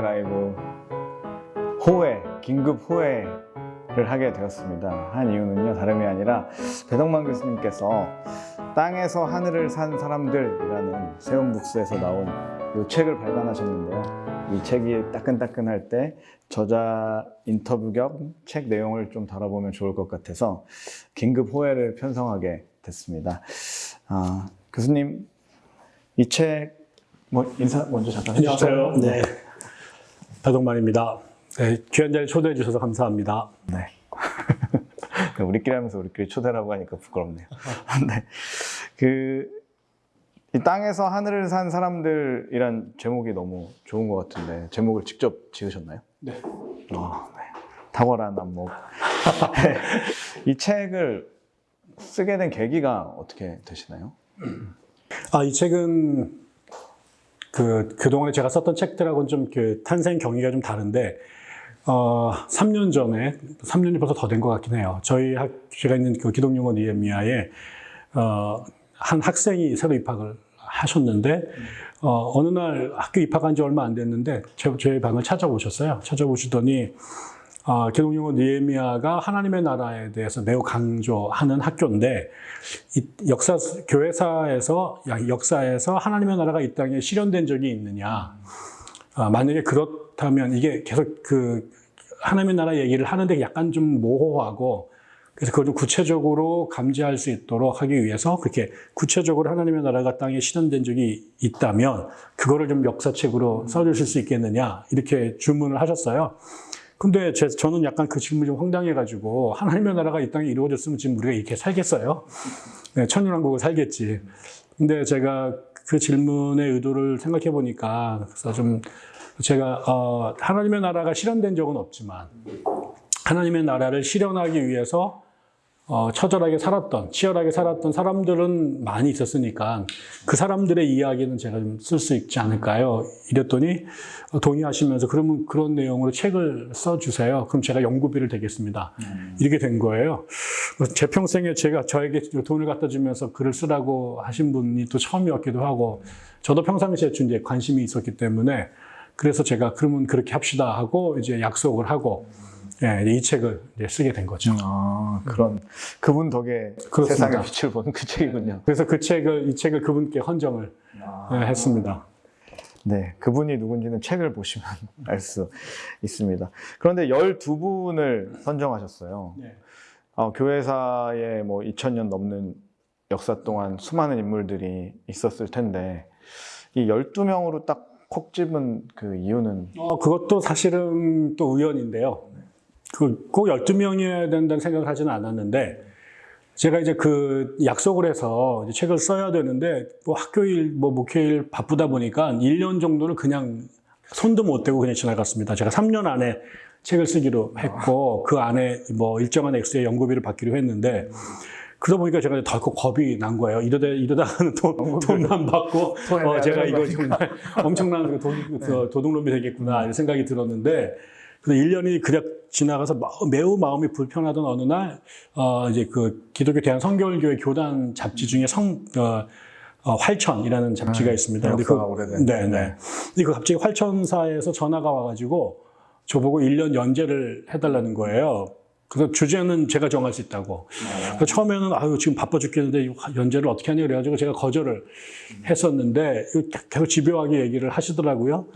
할렐루야 라이브 호회, 긴급 호회를 하게 되었습니다. 한 이유는요, 다름이 아니라 배덕만 교수님께서 땅에서 하늘을 산 사람들이라는 세운북스에서 나온 이 책을 발간하셨는데요. 이 책이 따끈따끈할 때 저자 인터뷰 겸 책 내용을 좀 다뤄보면 좋을 것 같아서 긴급 호회를 편성하게 됐습니다. 아, 교수님, 이 책 뭐 인사 먼저 잠깐 해주시죠. 안녕하세요. 네. 배동만입니다. 네, 귀한 자리 초대해 주셔서 감사합니다. 네. 우리끼리 하면서 우리끼리 초대라고 하니까 부끄럽네요. 네. 그, 이 땅에서 하늘을 산 사람들이란 제목이 너무 좋은 것 같은데, 제목을 직접 지으셨나요? 네. 아, 네. 탁월한 안목. 이 책을 쓰게 된 계기가 어떻게 되시나요? 아, 이 책은 그, 그동안에 제가 썼던 책들하고는 좀 그 탄생 경위가 좀 다른데, 어, 3년 전에, 3년이 벌써 더 된 것 같긴 해요. 저희 학, 제가 있는 그 기독용어 니에미아에, 어, 한 학생이 새로 입학을 하셨는데, 어, 어느 날 학교 입학한 지 얼마 안 됐는데, 제, 제 방을 찾아오셨어요. 찾아오시더니, 어, 기독용어 니에미아가 하나님의 나라에 대해서 매우 강조하는 학교인데, 이 역사, 교회사에서, 야, 역사에서 하나님의 나라가 이 땅에 실현된 적이 있느냐. 아, 만약에 그렇다면 이게 계속 그 하나님의 나라 얘기를 하는데 약간 좀 모호하고 그래서 그걸 좀 구체적으로 감지할 수 있도록 하기 위해서 그렇게 구체적으로 하나님의 나라가 땅에 실현된 적이 있다면 그거를 좀 역사책으로 써주실 수 있겠느냐 이렇게 주문을 하셨어요. 근데 제, 저는 약간 그 질문이 좀 황당해가지고 하나님의 나라가 이 땅에 이루어졌으면 지금 우리가 이렇게 살겠어요? 네, 천년왕국을 살겠지. 근데 제가 그 질문의 의도를 생각해 보니까 그래서 좀 제가 어, 하나님의 나라가 실현된 적은 없지만 하나님의 나라를 실현하기 위해서 어, 처절하게 살았던, 치열하게 살았던 사람들은 많이 있었으니까 그 사람들의 이야기는 제가 좀 쓸 수 있지 않을까요? 이랬더니 어, 동의하시면서 그러면 그런 내용으로 책을 써주세요. 그럼 제가 연구비를 대겠습니다. 이렇게 된 거예요. 제 평생에 제가 저에게 돈을 갖다 주면서 글을 쓰라고 하신 분이 또 처음이었기도 하고 저도 평상시에 좀 이제 관심이 있었기 때문에 그래서 제가 그러면 그렇게 합시다 하고 이제 약속을 하고 예, 이 책을 이제 쓰게 된 거죠. 아, 그런, 그분 덕에 그렇습니다. 세상의 빛을 보는 그 책이군요. 그래서 그 책을 이 책을 그분께 헌정을 예, 했습니다. 네, 그분이 누군지는 책을 보시면 알 수 있습니다. 그런데 12분을 선정하셨어요. 네. 어, 교회사에 뭐 2000년 넘는 역사 동안 수많은 인물들이 있었을 텐데, 이 12명으로 딱 콕 집은 그 이유는 어, 그것도 사실은 또 우연인데요. 그, 꼭 12명이어야 된다는 생각을 하지는 않았는데, 제가 이제 그 약속을 해서 이제 책을 써야 되는데, 뭐 학교일, 뭐 목회일 바쁘다 보니까 1년 정도는 그냥 손도 못 대고 그냥 지나갔습니다. 제가 3년 안에 책을 쓰기로 했고, 그 안에 뭐 일정한 액수의 연구비를 받기로 했는데, 그러다 보니까 제가 덜컥 겁이 난 거예요. 이러다, 이러다가는 돈, 돈만 받고, 어, 제가 이거 정말 엄청난 그 도, 그 도둑놈이 되겠구나, 이런 생각이 들었는데, 그래서 1년이 그냥 지나가서 마- 매우 마음이 불편하던 어느 날, 어, 이제 그 기독교 대한 성결교회 교단 잡지 중에 성, 어, 어, 활천이라는 잡지가 있습니다. 근데 역사가 오래된. 네, 네. 근데 그 갑자기 활천사에서 전화가 와가지고 저보고 1년 연재를 해달라는 거예요. 그래서 주제는 제가 정할 수 있다고. 그래서 처음에는 아유 지금 바빠 죽겠는데 연재를 어떻게 하냐 그래가지고 제가 거절을 했었는데 계속 집요하게 얘기를 하시더라고요.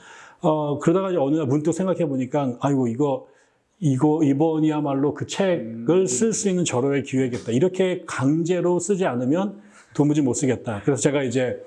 어 그러다가 이제 어느 날 문득 생각해 보니까 아이고 이거 이거 이번이야말로 그 책을 쓸 수 있는 절호의 기회겠다. 이렇게 강제로 쓰지 않으면 도무지 못 쓰겠다. 그래서 제가 이제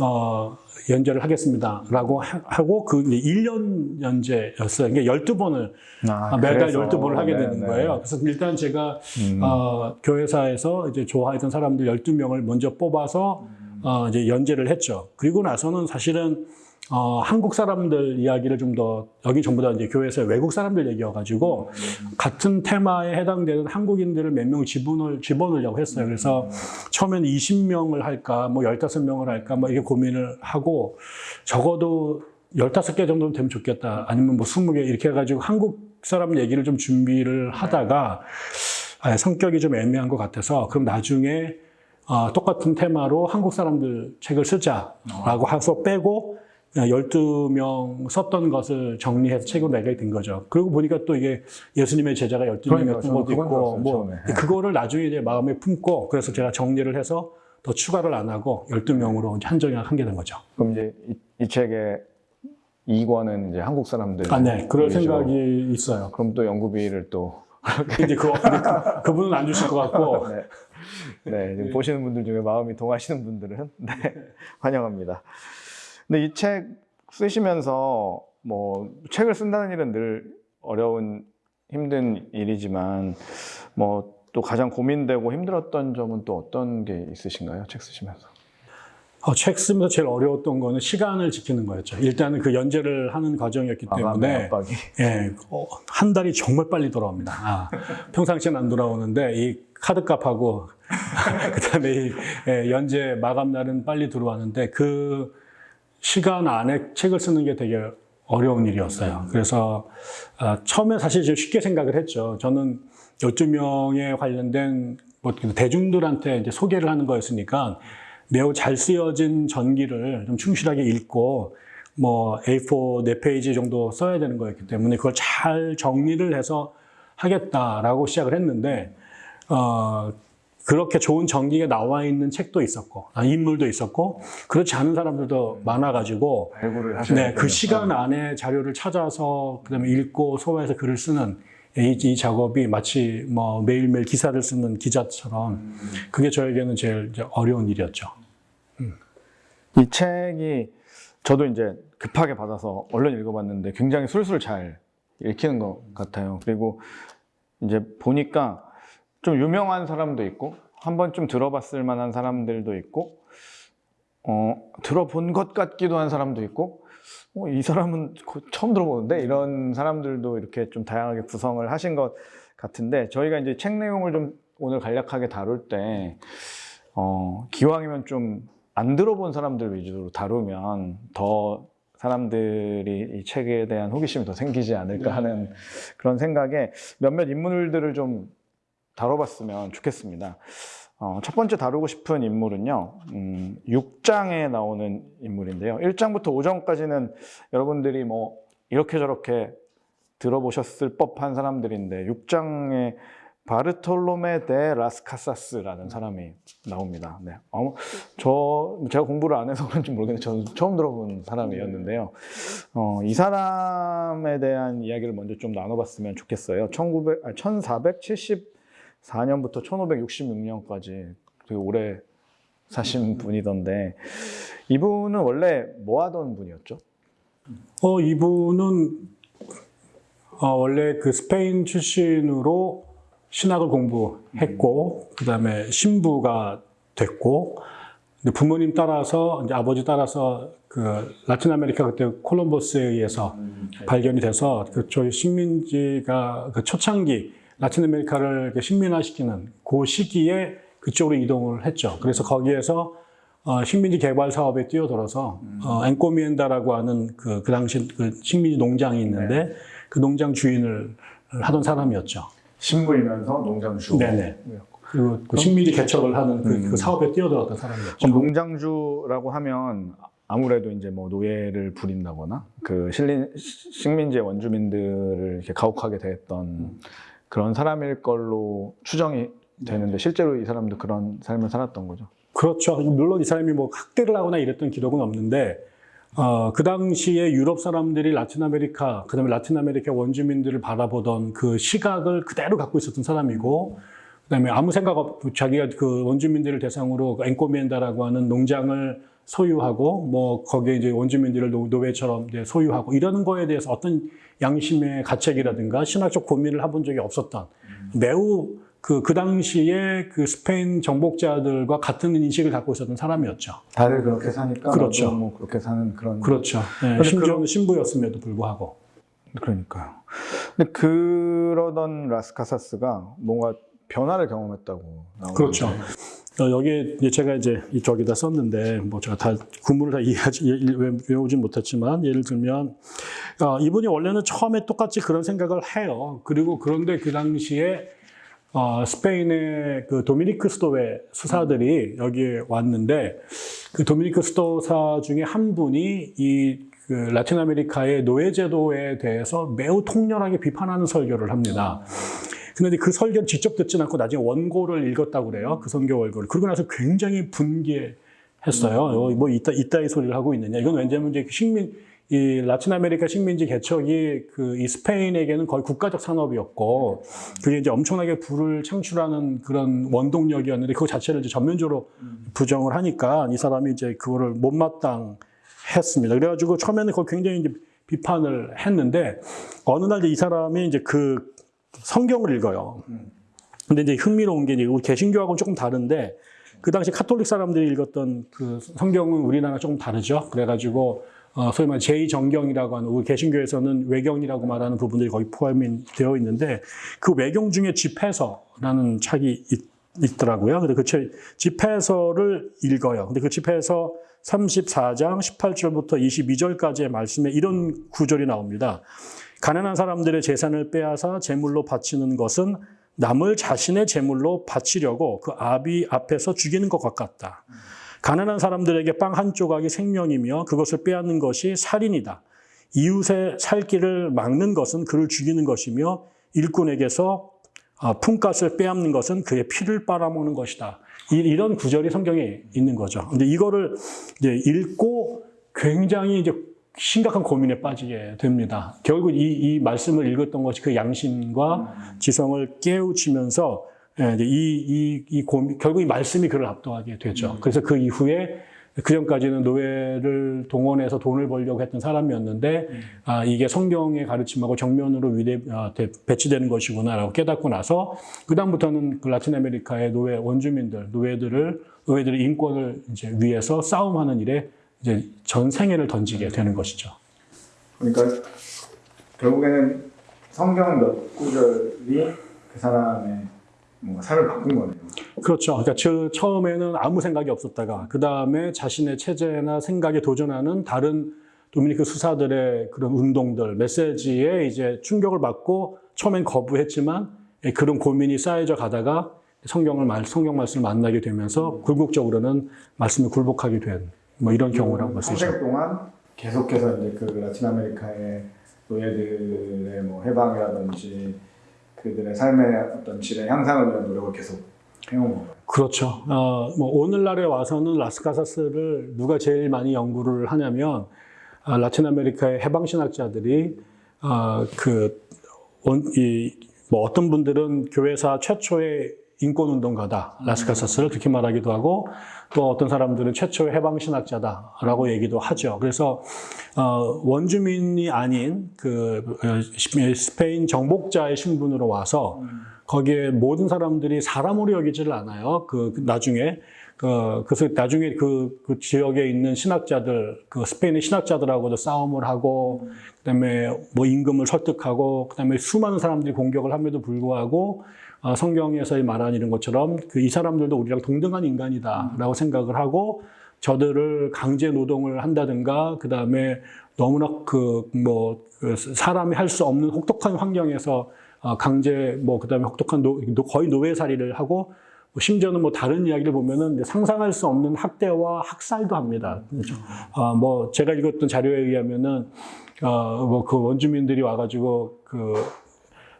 어, 연재를 하겠습니다 라고 하- 하고 그 이제 1년 연재였어요. 이게 12번을 아, 매달 그래서. 12번을 하게 네, 되는 네. 거예요. 그래서 일단 제가 음. 어, 교회사에서 이제 좋아했던 사람들 12명을 먼저 뽑아서 어, 이제 연재를 했죠. 그리고 나서는 사실은 어, 한국 사람들 이야기를 좀 더 여기 전부 다 이제 교회에서 외국 사람들 얘기여가지고 같은 테마에 해당되는 한국인들을 몇명 집어넣을 집어넣으려고 했어요. 그래서 처음에는 20명을 할까, 뭐 15명을 할까, 뭐 이게 고민을 하고 적어도 15개 정도는 되면 좋겠다. 아니면 뭐 20개 이렇게 해가지고 한국 사람 얘기를 좀 준비를 하다가 아, 성격이 좀 애매한 것 같아서 그럼 나중에 어, 똑같은 테마로 한국 사람들 책을 쓰자라고 해서 빼고 12명 썼던 것을 정리해서 책으로 내게 된 거죠. 그리고 보니까 또 이게 예수님의 제자가. 12명이었던 저도 것도 있고, 뭐, 처음에. 네. 그거를 나중에 이제 마음에 품고, 그래서 제가 정리를 해서 더 추가를 안 하고 12명으로 한정을 하게 된 거죠. 그럼 이제 이, 이 책의 2권은 이제 한국 사람들. 아, 네. 그럴 위주로. 생각이 있어요. 그럼 또 연구비를 또 근데 그, 그, 그분은 안 주실 것 같고, 네. 네, 지금 보시는 분들 중에 마음이 동하시는 분들은 네, 환영합니다. 근데 이 책 쓰시면서 뭐 책을 쓴다는 일은 늘 어려운 힘든 일이지만 뭐 또 가장 고민되고 힘들었던 점은 또 어떤 게 있으신가요? 책 쓰시면서? 어, 책 쓰면서 제일 어려웠던 거는 시간을 지키는 거였죠. 일단은 그 연재를 하는 과정이었기 때문에. 예, 어, 한 달이 정말 빨리 돌아옵니다. 아, 평상시엔 안 돌아오는데 이 카드값하고 그다음에 이 예, 연재 마감 날은 빨리 들어왔는데 그 시간 안에 책을 쓰는 게 되게 어려운 일이었어요. 그래서 아, 처음에 사실 좀 쉽게 생각을 했죠. 저는 12명에 관련된 뭐 대중들한테 이제 소개를 하는 거였으니까 매우 잘 쓰여진 전기를 좀 충실하게 읽고 뭐 A4 네 페이지 정도 써야 되는 거였기 때문에 그걸 잘 정리를 해서 하겠다라고 시작을 했는데 어, 그렇게 좋은 전기가 나와 있는 책도 있었고 아, 인물도 있었고 그렇지 않은 사람들도 많아가지고 네, 그 시간 안에 자료를 찾아서 그다음에 읽고 소화해서 글을 쓰는 이, 이 작업이 마치 뭐 매일매일 기사를 쓰는 기자처럼 그게 저에게는 제일 어려운 일이었죠. 이 책이 저도 이제 급하게 받아서 얼른 읽어봤는데 굉장히 술술 잘 읽히는 것 같아요. 그리고 이제 보니까 좀 유명한 사람도 있고 한 번쯤 들어봤을 만한 사람들도 있고 어, 들어본 것 같기도 한 사람도 있고 어, 이 사람은 거- 처음 들어보는데 이런 사람들도 이렇게 좀 다양하게 구성을 하신 것 같은데 저희가 이제 책 내용을 좀 오늘 간략하게 다룰 때 어, 기왕이면 좀 안 들어본 사람들 위주로 다루면 더 사람들이 이 책에 대한 호기심이 더 생기지 않을까 하는 그런 생각에 몇몇 인물들을 좀 다뤄봤으면 좋겠습니다. 어, 첫 번째 다루고 싶은 인물은요, 음, 6장에 나오는 인물인데요. 1장부터 5장까지는 여러분들이 뭐 이렇게 저렇게 들어보셨을 법한 사람들인데 6장에 바르톨로메 데 라스카사스라는 사람이 나옵니다. 네. 아무, 저 제가 공부를 안 해서 그런지 모르겠는데 저는 처음 들어본 사람이었는데요. 어, 이 사람에 대한 이야기를 먼저 좀 나눠봤으면 좋겠어요. 1900, 아, 1474년부터 1566년까지 되게 오래 사신 분이던데 이분은 원래 뭐 하던 분이었죠? 어, 이분은 어, 원래 그 스페인 출신으로 신학을 공부했고, 그 다음에 신부가 됐고, 근데 부모님 따라서, 이제 아버지 따라서 그 라틴 아메리카 그때 콜럼버스에 의해서 발견이 돼서 그쪽 식민지가 그 초창기 라틴 아메리카를 식민화시키는 그 시기에 그쪽으로 이동을 했죠. 그래서 거기에서 어, 식민지 개발 사업에 뛰어들어서 어, encomienda라고 하는 그, 그 당시 그 식민지 농장이 있는데 그 농장 주인을 하던 사람이었죠. 신부이면서 농장주. 네네. 그리고 그 식민지 개척을 하는 그, 그 사업에 뛰어들었던 사람이었죠. 농장주라고 하면 아무래도 이제 뭐 노예를 부린다거나 그 식민지의 원주민들을 이렇게 가혹하게 대했던 그런 사람일 걸로 추정이 되는데 실제로 이 사람도 그런 삶을 살았던 거죠. 그렇죠. 물론 이 사람이 뭐 학대를 하거나 이랬던 기록은 없는데, 어, 그 당시에 유럽 사람들이 라틴 아메리카, 그 다음에 라틴 아메리카 원주민들을 바라보던 그 시각을 그대로 갖고 있었던 사람이고, 그 다음에 아무 생각 없, 자기가 그 원주민들을 대상으로 그 encomienda라고 하는 농장을 소유하고, 뭐, 거기에 이제 원주민들을 노- 노예처럼 이제 소유하고, 이러는 거에 대해서 어떤 양심의 가책이라든가 신학적 고민을 해본 적이 없었던 매우 그, 그 당시에 그 스페인 정복자들과 같은 인식을 갖고 있었던 사람이었죠. 다들 그렇게 사니까 그렇죠. 뭐 그렇게 사는 그런 그렇죠. 네, 심지어는 신부였음에도 불구하고. 그러니까요. 근데 그러던 라스카사스가 뭔가 변화를 경험했다고 나오는데 그렇죠. 어, 여기에 이제 제가 이제 이쪽에다 썼는데 뭐 제가 다 구문을 다 이해하지 예, 외- 외우진 못했지만 예를 들면 어, 이분이 원래는 처음에 똑같이 그런 생각을 해요. 그리고 그런데 그 당시에 어, 스페인의 그 도미니크 스토웨 수사들이 여기에 왔는데 그 도미니크 수도사 중에 한 분이 이 그 라틴 아메리카의 노예 제도에 대해서 매우 통렬하게 비판하는 설교를 합니다. 근데 그 설교를 직접 듣진 않고 나중에 원고를 읽었다고 그래요. 그 설교 원고를. 그러고 나서 굉장히 분개했어요. 어, 뭐 이따, 이따위 소리를 하고 있느냐. 이건 왜냐면 이제 그 식민, 이 라틴 아메리카 식민지 개척이 그 이 스페인에게는 거의 국가적 산업이었고 그게 이제 엄청나게 부를 창출하는 그런 원동력이었는데 그 자체를 이제 전면적으로 부정을 하니까 이 사람이 이제 그거를 못마땅 했습니다. 그래가지고 처음에는 그걸 굉장히 이제 비판을 했는데 어느 날 이 사람이 이제 그 성경을 읽어요. 근데 이제 흥미로운 게 이제 우리 개신교하고는 조금 다른데 그 당시 카톨릭 사람들이 읽었던 그 성경은 우리나라 조금 다르죠. 그래가지고 어, 소위 말해 제2정경이라고 하는 우리 개신교에서는 외경이라고 말하는 부분들이 거의 포함이 되어 있는데 그 외경 중에 집해서라는 책이 있, 더라고요 근데 그 책- 집해서를 읽어요. 근데 그 집해서 34장 18절부터 22절까지의 말씀에 이런 구절이 나옵니다. 가난한 사람들의 재산을 빼앗아 제물로 바치는 것은 남을 자신의 제물로 바치려고 그 아비 앞에서 죽이는 것 같다. 가난한 사람들에게 빵 한 조각이 생명이며 그것을 빼앗는 것이 살인이다. 이웃의 살 길을 막는 것은 그를 죽이는 것이며 일꾼에게서 아, 품값을 빼앗는 것은 그의 피를 빨아먹는 것이다. 이- 이런 구절이 성경에 있는 거죠. 근데 이거를 이제 읽고 굉장히 이제 심각한 고민에 빠지게 됩니다. 결국 이, 이 말씀을 읽었던 것이 그 양심과 지성을 깨우치면서 예, 이제 이, 이, 이 고민, 결국 이 말씀이 그를 압도하게 되죠. 그래서 그 이후에 그 전까지는 노예를 동원해서 돈을 벌려고 했던 사람이었는데 아, 이게 성경의 가르침하고 정면으로 위대, 아, 대- 배치되는 것이구나라고 깨닫고 나서 그 다음부터는 그 라틴 아메리카의 노예 원주민들, 노예들을 노예들의 인권을 이제 위해서 싸움하는 일에 이제 전 생애를 던지게 되는 것이죠. 그러니까 결국에는 성경 몇 구절이 그 사람의 뭔가 삶을 바꾼 거네요. 그렇죠. 그러니까 저 처음에는 아무 생각이 없었다가 그 다음에 자신의 체제나 생각에 도전하는 다른 도미니크 수사들의 그런 운동들, 메시지에 이제 충격을 받고 처음엔 거부했지만 예, 그런 고민이 쌓여져 가다가 성경을 말, 성경 말씀을 만나게 되면서 궁극적으로는 말씀을 굴복하게 된 뭐 이런 경우라고 볼수 있죠. 동안 계속해서 이제 그 라틴 아메리카의 노예들의 뭐 해방이라든지 그들의 삶의 어떤 질의 향상을 위한 노력을 계속 해온 거예요. 그렇죠. 어, 뭐 오늘날에 와서는 라스카사스를 누가 제일 많이 연구를 하냐면 아, 라틴 아메리카의 해방 신학자들이 아, 그 원, 이, 뭐 어떤 분들은 교회사 최초의 인권 운동가다 라스카사스를 그렇게 말하기도 하고 또 어떤 사람들은 최초의 해방 신학자다라고 얘기도 하죠. 그래서 어, 원주민이 아닌 그 어, 스페인 정복자의 신분으로 와서 거기에 모든 사람들이 사람으로 여기지를 않아요. 그, 그 나중에 그, 그래서 나중에 그, 그 지역에 있는 신학자들, 그 스페인의 신학자들하고도 싸움을 하고, 그 다음에 뭐 임금을 설득하고, 그 다음에 수많은 사람들이 공격을 함에도 불구하고 어, 성경에서 말하는 이런 것처럼 그 이 사람들도 우리랑 동등한 인간이다라고 생각을 하고 저들을 강제 노동을 한다든가 그 다음에 너무나 그뭐 그 사람이 할 수 없는 혹독한 환경에서 어, 강제 뭐 그 다음에 혹독한 노, 노- 거의 노예살이를 하고 뭐 심지어는 뭐 다른 이야기를 보면은 상상할 수 없는 학대와 학살도 합니다. 그렇죠? 아, 뭐 제가 읽었던 자료에 의하면은 어 뭐 그 원주민들이 와가지고 그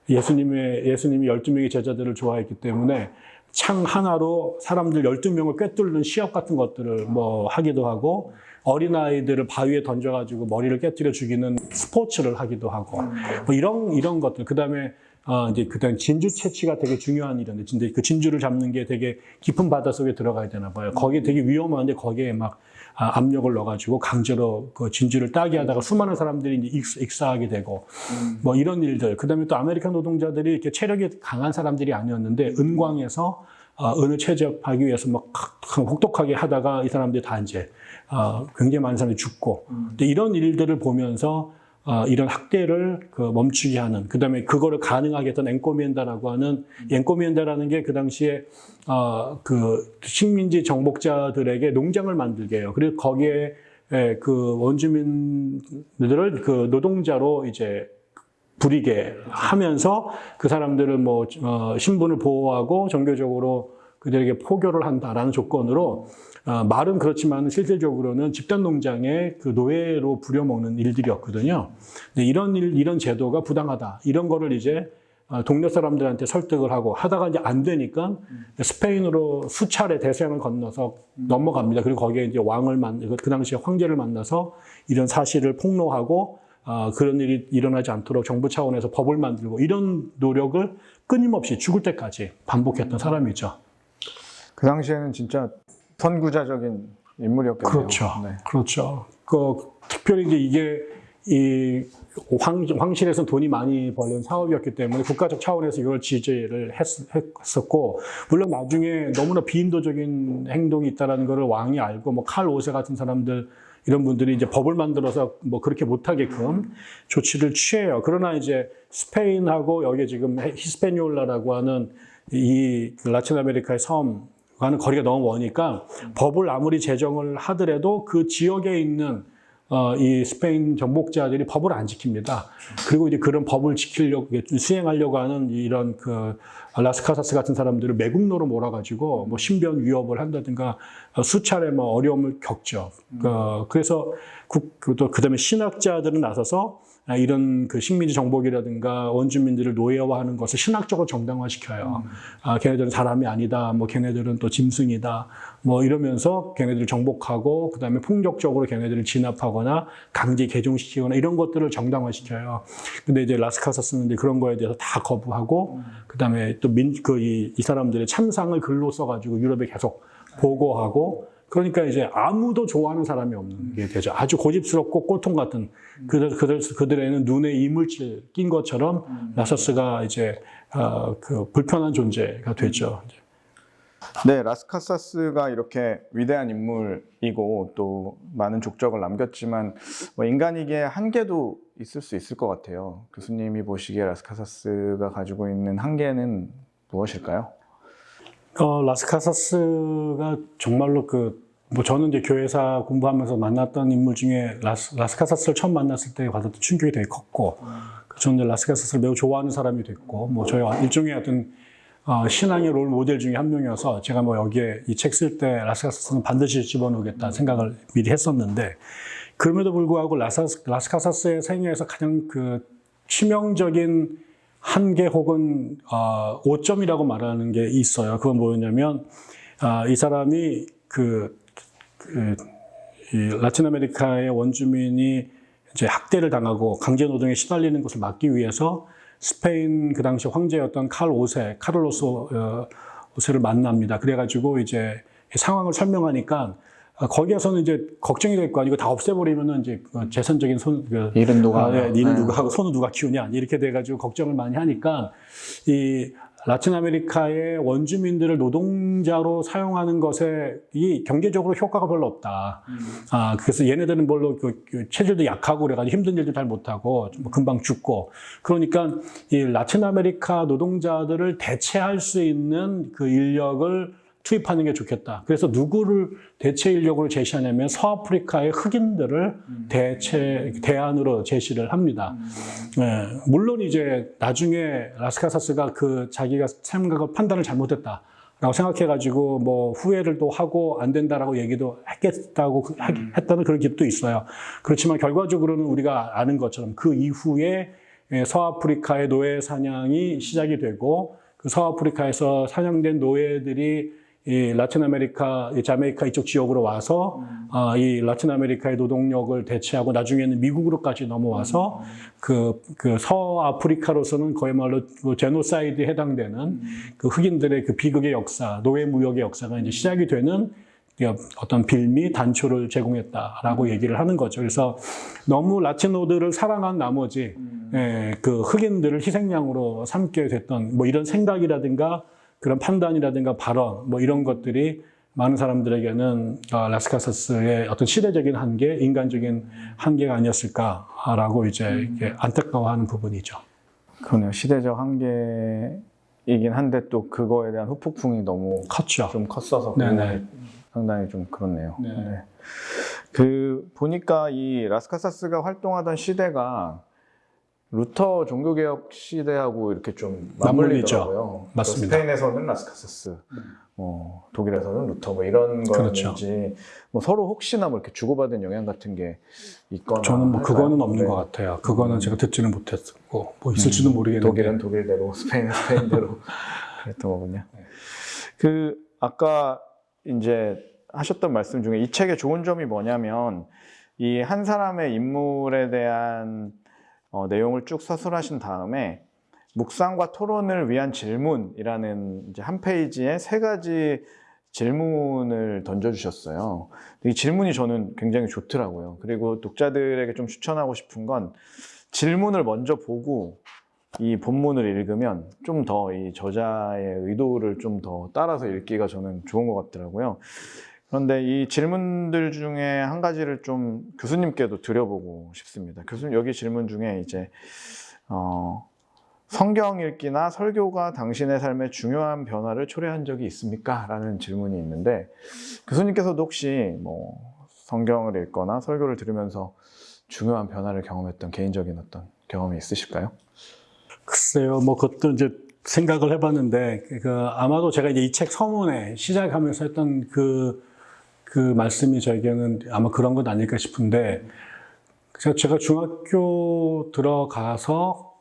예수님의 예수님이 12명의 제자들을 좋아했기 때문에 창 하나로 사람들 12명을 꿰뚫는 시합 같은 것들을 뭐 하기도 하고 어린아이들을 바위에 던져가지고 머리를 깨뜨려 죽이는 스포츠를 하기도 하고 뭐 이런 이런 것들 그 다음에 어 이제 그다음 진주 채취가 되게 중요한 일인데 근데 그 진주를 잡는 게 되게 깊은 바다 속에 들어가야 되나 봐요. 거기에 되게 위험한데 거기에 막 아, 압력을 넣어가지고 강제로 그 진주를 따게 하다가 수많은 사람들이 이제 익- 익사하게 되고 뭐 이런 일들. 그다음에 또 아메리카 노동자들이 이렇게 체력이 강한 사람들이 아니었는데 은광에서 어, 은을 채집하기 위해서 막 혹독하게 하다가 이 사람들이 다 이제 어, 굉장히 많은 사람들이 죽고. 근데 이런 일들을 보면서 어, 이런 학대를 그 멈추게 하는 그다음에 그거를 가능하게 했던 엔코미엔다라고 하는 엔코미엔다라는 게 그 당시에 어, 그 식민지 정복자들에게 농장을 만들게 해요. 그리고 거기에 예, 그 원주민들을 그 노동자로 이제 부리게 하면서 그 사람들을 뭐 어, 신분을 보호하고 종교적으로 그들에게 포교를 한다라는 조건으로 어, 말은 그렇지만 실질적으로는 집단 농장의 그 노예로 부려먹는 일들이었거든요. 근데 이런 일, 이런 제도가 부당하다. 이런 거를 이제 어, 동네 사람들한테 설득을 하고 하다가 이제 안 되니까 스페인으로 수차례 대서양을 건너서 넘어갑니다. 그리고 거기에 이제 왕을 만, 그- 그 당시에 황제를 만나서 이런 사실을 폭로하고 어, 그런 일이 일어나지 않도록 정부 차원에서 법을 만들고 이런 노력을 끊임없이 죽을 때까지 반복했던 사람이죠. 그 당시에는 진짜 선구자적인 인물이었겠네요. 그렇죠. 네. 그렇죠. 그 특별히 이제 이게 이 황, 황실에서 돈이 많이 벌는 사업이었기 때문에 국가적 차원에서 이걸 지지를 했, 었고 물론 나중에 너무나 비인도적인 행동이 있다라는 것을 왕이 알고 뭐 칼 오세 같은 사람들 이런 분들이 이제 법을 만들어서 뭐 그렇게 못하게끔 조치를 취해요. 그러나 이제 스페인하고 여기 지금 히스페니올라라고 하는 이 라틴 아메리카의 섬과는 거리가 너무 머니까 법을 아무리 제정을 하더라도 그 지역에 있는 어, 이 스페인 정복자들이 법을 안 지킵니다. 그리고 이제 그런 법을 지키려고 수행하려고 하는 이런 그 라스카사스 같은 사람들을 매국노로 몰아가지고 뭐 신변 위협을 한다든가 어, 수차례 뭐 어려움을 겪죠. 어, 그래서 국, 또 그다음에 신학자들은 나서서 아, 이런 그 식민지 정복이라든가 원주민들을 노예화하는 것을 신학적으로 정당화시켜요. 아, 걔네들은 사람이 아니다. 뭐 걔네들은 또 짐승이다. 뭐 이러면서 걔네들을 정복하고 그다음에 폭력적으로 걔네들을 진압하거나 강제 개종시키거나 이런 것들을 정당화시켜요. 근데 이제 라스카사스는 이제 그런 거에 대해서 다 거부하고 그다음에 또 민 그이 이 사람들의 참상을 글로 써가지고 유럽에 계속 보고하고 그러니까 이제 아무도 좋아하는 사람이 없는 게 되죠. 아주 고집스럽고 꼴통 같은 그들, 그들, 그들에는 눈에 이물질 낀 것처럼 라서스가 이제 어, 그 불편한 존재가 되죠. 네, 라스카사스가 이렇게 위대한 인물이고 또 많은 족적을 남겼지만 뭐 인간에게 한계도 있을 수 있을 것 같아요. 교수님이 보시기에 라스카사스가 가지고 있는 한계는 무엇일까요? 어, 라스카사스가 정말로 그, 뭐 저는 이제 교회사 공부하면서 만났던 인물 중에 라스, 라스카사스를 처음 만났을 때 받았던 충격이 되게 컸고, 그 저는 라스카사스를 매우 좋아하는 사람이 됐고, 뭐 저희 일종의 어떤 어, 신앙의 롤 모델 중에 한 명이어서 제가 뭐 여기에 이 책 쓸 때 라스카사스는 반드시 집어넣겠다 생각을 미리 했었는데, 그럼에도 불구하고 라사, 라스카사스의 생애에서 가장 그 치명적인 한계 혹은 어, 오점이라고 말하는 게 있어요. 그건 뭐였냐면 아, 이 사람이 그, 그이 라틴 아메리카의 원주민이 이제 학대를 당하고 강제 노동에 시달리는 것을 막기 위해서 스페인 그 당시 황제였던 칼 5세 카를로스 어, 5세를 만납니다. 그래가지고 이제 이 상황을 설명하니까 아, 거기에서는 이제 걱정이 될 거 아니고 다 없애버리면은 이제 그 재산적인 손, 그 일은 누가 아, 네? 니는 네. 누가 하고 소는 누가 키우냐 이렇게 돼가지고 걱정을 많이 하니까 이 라틴 아메리카의 원주민들을 노동자로 사용하는 것에 이 경제적으로 효과가 별로 없다. 아 그래서 얘네들은 별로 그, 그 체질도 약하고 그래가지고 힘든 일도 잘 못하고 뭐 금방 죽고. 그러니까 이 라틴 아메리카 노동자들을 대체할 수 있는 그 인력을 투입하는 게 좋겠다. 그래서 누구를 대체 인력으로 제시하냐면 서아프리카의 흑인들을 대체 대안으로 제시를 합니다. 예, 물론 이제 나중에 라스카사스가 그 자기가 생각을 판단을 잘못했다. 라고 생각해가지고 뭐 후회를 또 하고 안 된다라고 얘기도 했겠다고 그- 하기- 했다는 그런 얘기도 있어요. 그렇지만 결과적으로는 우리가 아는 것처럼 그 이후에 예, 서아프리카의 노예 사냥이 시작이 되고 그 서아프리카에서 사냥된 노예들이 이 라틴 아메리카, 이 자메이카 이쪽 지역으로 와서 아, 이 라틴 아메리카의 노동력을 대체하고 나중에는 미국으로까지 넘어와서 그, 그 서아프리카로서는 그야말로 그 제노사이드에 해당되는 그 흑인들의 그 비극의 역사, 노예 무역의 역사가 이제 시작이 되는 그 어떤 빌미 단초를 제공했다라고 얘기를 하는 거죠. 그래서 너무 라티노들을 사랑한 나머지 예, 그 흑인들을 희생양으로 삼게 됐던 뭐 이런 생각이라든가 그런 판단이라든가 발언 뭐 이런 것들이 많은 사람들에게는 어, 라스카사스의 어떤 시대적인 한계, 인간적인 한계가 아니었을까라고 이제 이렇게 안타까워하는 부분이죠. 그러네요. 시대적 한계이긴 한데 또 그거에 대한 후폭풍이 너무 컸죠. 좀 컸어서 네네. 상당히 좀 그렇네요. 네. 네. 그 보니까 이 라스카사스가 활동하던 시대가 루터 종교개혁 시대하고 이렇게 좀. 맞물리더라고요. 맞습니다. 스페인에서는 라스카사스, 어, 독일에서는 루터 뭐 이런 그렇죠. 뭐 서로 혹시나 뭐 이렇게 주고받은 영향 같은 게 있거나 저는 뭐? 그거는 없는 네. 것 같아요. 그거는 제가 듣지는 못했고 뭐 있을지도 음, 모르겠는데 독일은 독일대로, 스페인은 스페인대로 그랬던 거군요. 네. 그 아까 이제 하셨던 말씀 중에 이 책의 좋은 점이 뭐냐면 이 한 사람의 인물에 대한 어, 내용을 쭉 서술하신 다음에 묵상과 토론을 위한 질문이라는 한 페이지에 세 가지 질문을 던져주셨어요. 이 질문이 저는 굉장히 좋더라고요. 그리고 독자들에게 좀 추천하고 싶은 건 질문을 먼저 보고 이 본문을 읽으면 좀 더 이 저자의 의도를 좀 더 따라서 읽기가 저는 좋은 것 같더라고요. 그런데 이 질문들 중에 한 가지를 좀 교수님께도 드려보고 싶습니다. 교수님 여기 질문 중에 이제 어, 성경 읽기나 설교가 당신의 삶에 중요한 변화를 초래한 적이 있습니까? 라는 질문이 있는데 교수님께서도 혹시 뭐 성경을 읽거나 설교를 들으면서 중요한 변화를 경험했던 개인적인 어떤 경험이 있으실까요? 글쎄요, 뭐 그것도 이제 생각을 해봤는데 그 아마도 제가 이제 이 책 서문에 시작하면서 했던 그, 그 말씀이 저에게는 아마 그런 것 아닐까 싶은데 제가, 중학교 들어가서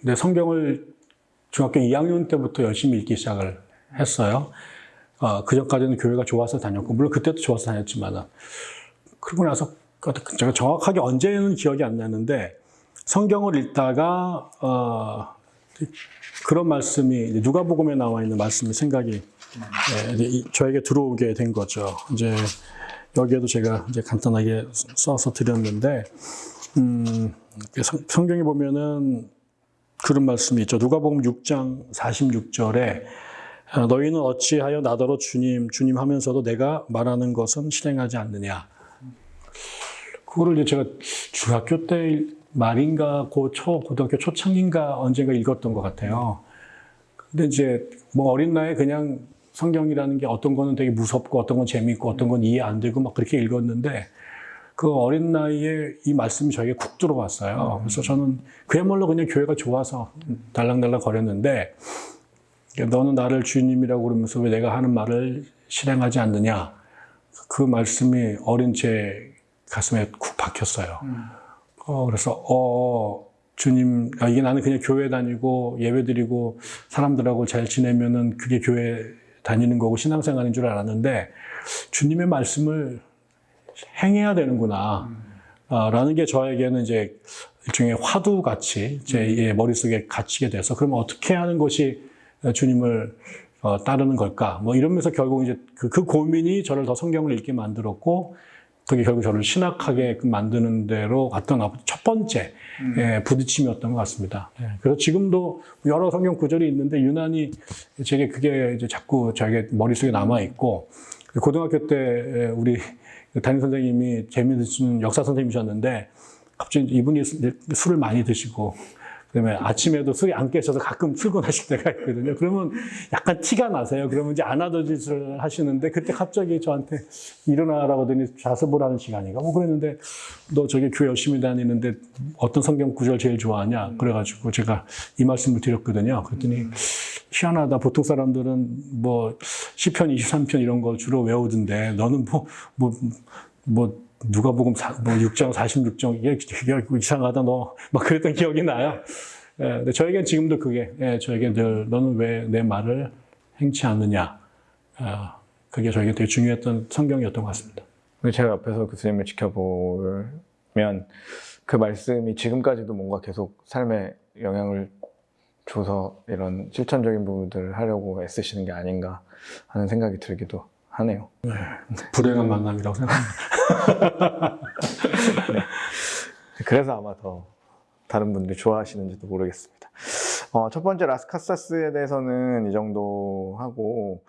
내 성경을 중학교 2학년 때부터 열심히 읽기 시작을 했어요. 어, 그 전까지는 교회가 좋아서 다녔고 물론 그때도 좋아서 다녔지만 그러고 나서 제가 정확하게 언제는 기억이 안 나는데 성경을 읽다가 어, 그런 말씀이 누가복음에 나와 있는 말씀이 생각이 이- 저에게 들어오게 된 거죠. 이제 여기에도 제가 이제 간단하게 써서 드렸는데 음, 성- 성경에 보면은 그런 말씀이 있죠. 누가복음 6장 46절에 어, 너희는 어찌하여 나더러 주님 주님 하면서도 내가 말하는 것은 실행하지 않느냐. 그거를 이제 제가 중학교 때 말인가 고초 고등학교 초창인가 언젠가 읽었던 것 같아요. 근데 이제 뭐 어린 나이에 그냥 성경이라는 게 어떤 거는 되게 무섭고 어떤 건 재미있고 어떤 건 이해 안 되고 막 그렇게 읽었는데 그 어린 나이에 이 말씀이 저에게 쿡 들어왔어요. 그래서 저는 그야말로 그냥 교회가 좋아서 달랑달랑 거렸는데 너는 나를 주님이라고 그러면서 왜 내가 하는 말을 실행하지 않느냐 그 말씀이 어린 제 가슴에 쿡 박혔어요. 어, 그래서, 어, 주님, 아, 이게 나는 그냥 교회 다니고 예배 드리고 사람들하고 잘 지내면은 그게 교회 다니는 거고 신앙생활인 줄 알았는데 주님의 말씀을 행해야 되는구나. 아, 라는 게 저에게는 이제 일종의 화두 같이 제 예, 머릿속에 갇히게 돼서 그러면 어떻게 하는 것이 주님을 어, 따르는 걸까? 뭐 이러면서 결국 이제 그, 그 고민이 저를 더 성경을 읽게 만들었고 그게 결국 저를 신학하게 만드는 대로 왔던 첫 번째 예, 부딪힘이었던 것 같습니다. 예, 그래서 지금도 여러 성경 구절이 있는데 유난히 제게 그게 이제 자꾸 저에게 머릿속에 남아 있고 고등학교 때 예, 우리 담임 선생님이 재미있는 역사 선생님이셨는데 갑자기 이분이 술- 술을 많이 드시고 그다음에 아침에도 술이 안 깨셔서 가끔 출근하실 때가 있거든요. 그러면 약간 티가 나세요. 그러면 이제 안 하던 짓을 하시는데 그때 갑자기 저한테 일어나라고 하더니 자습을 시간인가 뭐 그랬는데 너 저기 교회 열심히 다니는데 어떤 성경 구절 제일 좋아하냐? 그래가지고 제가 이 말씀을 드렸거든요. 그랬더니 희한하다. 보통 사람들은 뭐 시편 23편 이런 거 주로 외우던데 너는 뭐 뭐, 뭐 누가복음 사- 뭐 6장 46장 이게 이상하다 너 막 그랬던 기억이 나요. 예, 근데 저에겐 지금도 그게 예, 저에게 늘 너는 왜 내 말을 행치 않느냐. 아, 그게 저에게 되게 중요했던 성경이었던 것 같습니다. 제가 옆에서 교수님을 지켜보면 그 말씀이 지금까지도 뭔가 계속 삶에 영향을 줘서 이런 실천적인 부분들을 하려고 애쓰시는 게 아닌가 하는 생각이 들기도 하네요. 불행한 만남이라고 생각합니다. 그래서 아마 더 다른 분들이 좋아하시는지도 모르겠습니다. 어, 첫 번째 라스카사스에 대해서는 이 정도 하고